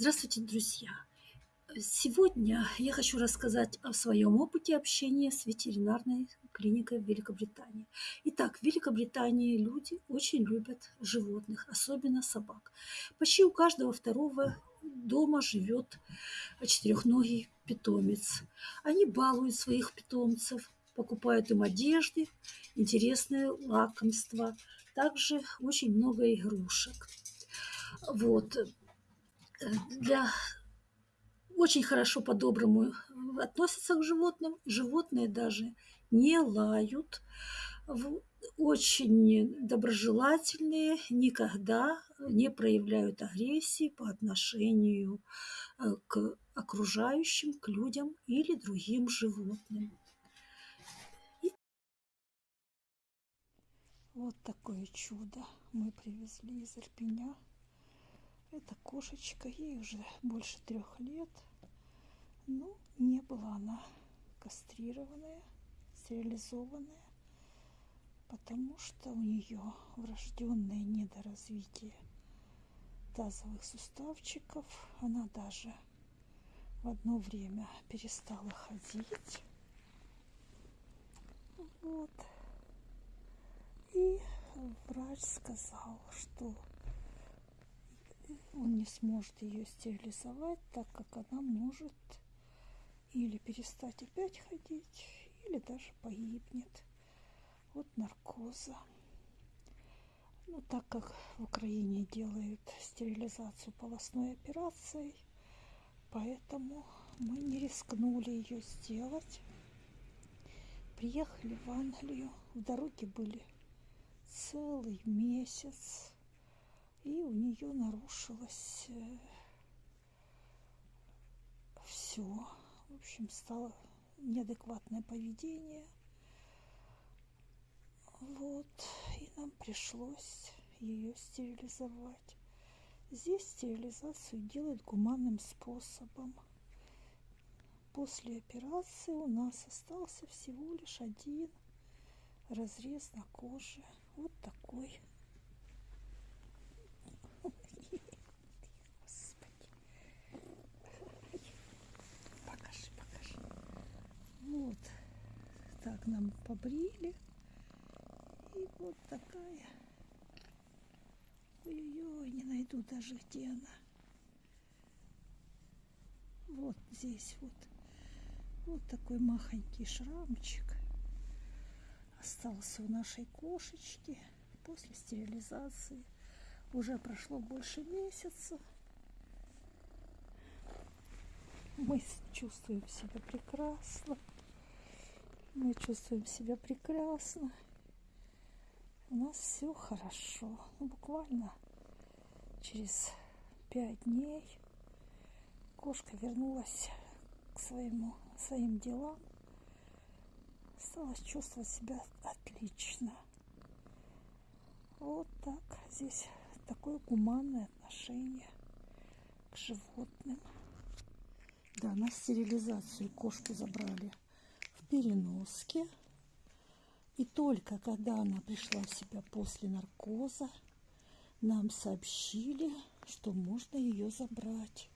Здравствуйте, друзья! Сегодня я хочу рассказать о своем опыте общения с ветеринарной клиникой в Великобритании. Итак, в Великобритании люди очень любят животных, особенно собак. Почти у каждого второго дома живет четырехногий питомец. Они балуют своих питомцев, покупают им одежды, интересные лакомства, также очень много игрушек. Вот для очень хорошо по-доброму относятся к животным. Животные даже не лают, очень доброжелательные, никогда не проявляют агрессии по отношению э, к окружающим, к людям или другим животным. Вот такое чудо мы привезли из Ирпеня. Это кошечка, ей уже больше трех лет. Но не была она кастрированная, стерилизованная, потому что у нее врожденное недоразвитие тазовых суставчиков. Она даже в одно время перестала ходить. Вот. И врач сказал, что он не сможет ее стерилизовать, так как она может или перестать опять ходить, или даже погибнет от наркоза. Ну, так как в Украине делают стерилизацию полостной операцией, поэтому мы не рискнули ее сделать. Приехали в Англию, в дороге были целый месяц и у нее нарушилось э, все. В общем, стало неадекватное поведение. Вот, и нам пришлось ее стерилизовать. Здесь стерилизацию делают гуманным способом. После операции у нас остался всего лишь один разрез на коже. Вот такой Вот так нам побрили. И вот такая. Ой-ой-ой, не найду даже где она. Вот здесь вот. Вот такой махонький шрамчик остался у нашей кошечки после стерилизации. Уже прошло больше месяца. Мы чувствуем себя прекрасно. Мы чувствуем себя прекрасно. У нас все хорошо. Ну, буквально через пять дней кошка вернулась к своему, своим делам. Стала чувствовать себя отлично. Вот так. Здесь такое гуманное отношение к животным. Да, на стерилизацию кошку забрали переноске. И только когда она пришла в себя после наркоза, нам сообщили, что можно ее забрать.